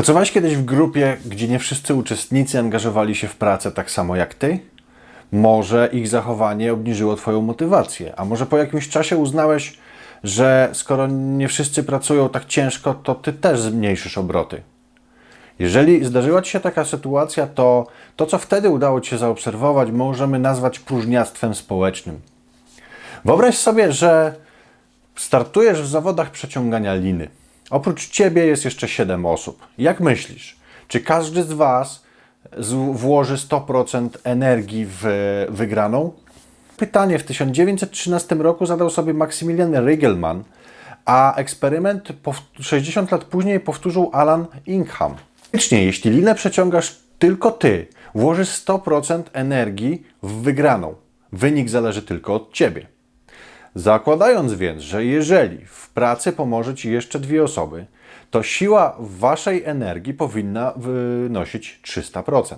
Pracowałeś kiedyś w grupie, gdzie nie wszyscy uczestnicy angażowali się w pracę tak samo jak ty? Może ich zachowanie obniżyło Twoją motywację, a może po jakimś czasie uznałeś, że skoro nie wszyscy pracują tak ciężko, to Ty też zmniejszysz obroty. Jeżeli zdarzyła Ci się taka sytuacja, to to, co wtedy udało Ci się zaobserwować, możemy nazwać próżniactwem społecznym. Wyobraź sobie, że startujesz w zawodach przeciągania liny. Oprócz Ciebie jest jeszcze 7 osób. Jak myślisz, czy każdy z Was włoży 100% energii w wygraną? Pytanie w 1913 roku zadał sobie Maximilian Rigelman, a eksperyment pow- 60 lat później powtórzył Alan Ingham. Faktycznie, jeśli linę przeciągasz tylko Ty, włożysz 100% energii w wygraną. Wynik zależy tylko od Ciebie. Zakładając więc, że jeżeli w pracy pomoże Ci jeszcze dwie osoby, to siła Waszej energii powinna wynosić 300%.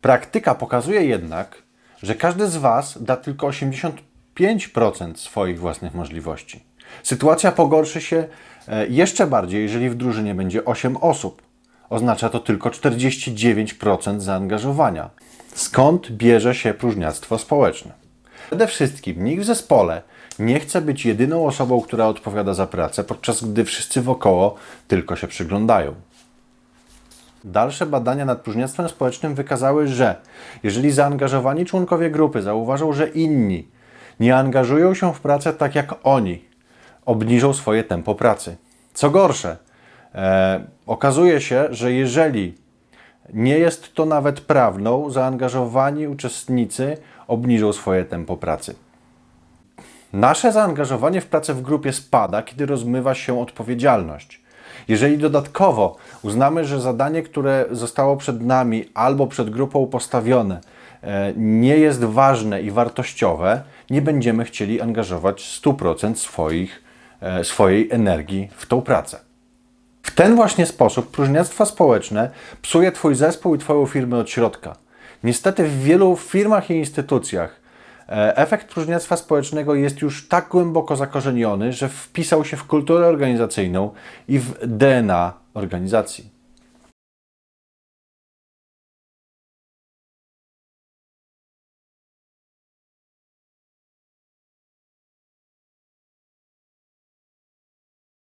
Praktyka pokazuje jednak, że każdy z Was da tylko 85% swoich własnych możliwości. Sytuacja pogorszy się e, jeszcze bardziej, jeżeli w drużynie będzie 8 osób. Oznacza to tylko 49% zaangażowania. Skąd bierze się próżniactwo społeczne? Przede wszystkim nikt w zespole nie chce być jedyną osobą, która odpowiada za pracę, podczas gdy wszyscy wokoło tylko się przyglądają. Dalsze badania nad próżniactwem społecznym wykazały, że jeżeli zaangażowani członkowie grupy zauważą, że inni nie angażują się w pracę tak jak oni, obniżą swoje tempo pracy. Co gorsze, e, okazuje się, że jeżeli nie jest to nawet prawdą, zaangażowani uczestnicy obniżą swoje tempo pracy. Nasze zaangażowanie w pracę w grupie spada, kiedy rozmywa się odpowiedzialność. Jeżeli dodatkowo uznamy, że zadanie, które zostało przed nami albo przed grupą postawione, e, nie jest ważne i wartościowe, nie będziemy chcieli angażować 100% swoich, e, swojej energii w tą pracę. W ten właśnie sposób próżniactwo społeczne psuje Twój zespół i Twoją firmę od środka. Niestety w wielu firmach i instytucjach e, efekt próżniactwa społecznego jest już tak głęboko zakorzeniony, że wpisał się w kulturę organizacyjną i w DNA organizacji.